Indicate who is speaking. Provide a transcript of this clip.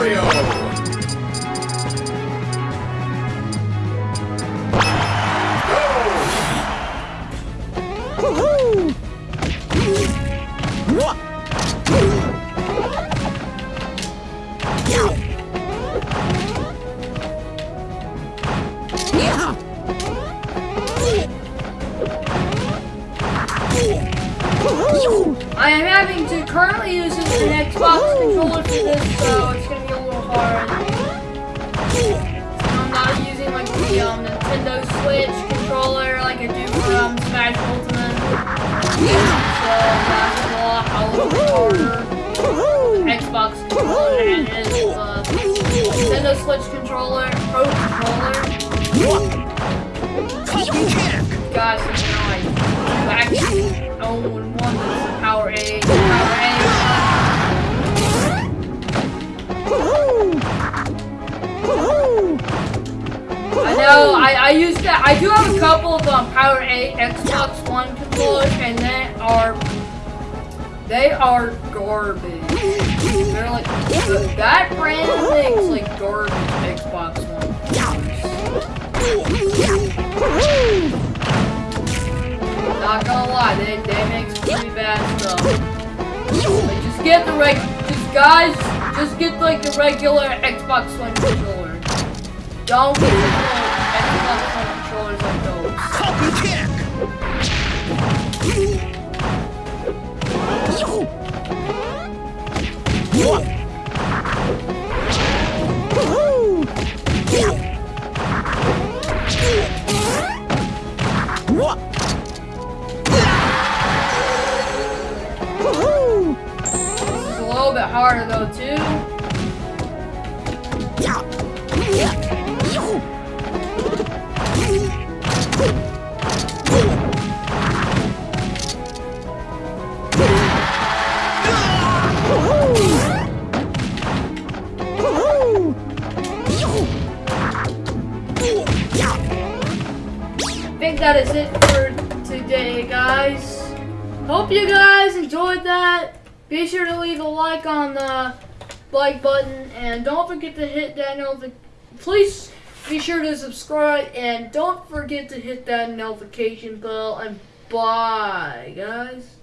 Speaker 1: Mario!
Speaker 2: I am having to currently use an Xbox controller for this, uh, so it's gonna be little. I'm not using like the um, Nintendo Switch controller like I do for um, Smash Ultimate. So that's a lot, a little harder. Xbox controller and it is uh, Nintendo Switch controller, Pro controller. Guys, you know, I actually own one I know, I, I used that, I do have a couple of um, PowerA Xbox One controllers and they are, they are garbage. They're like, that brand makes like garbage Xbox One controllers. Not gonna lie, they, they make pretty bad stuff. Like, just get the reg, just guys, just get like the regular Xbox One controller. Don't get the Controllers like those.
Speaker 3: Copy kick!
Speaker 2: Is a little bit harder though too. I that is it for today, guys. Hope you guys enjoyed that. Be sure to leave a like on the like button and don't forget to hit that notification. Please be sure to subscribe and don't forget to hit that notification bell. And bye, guys.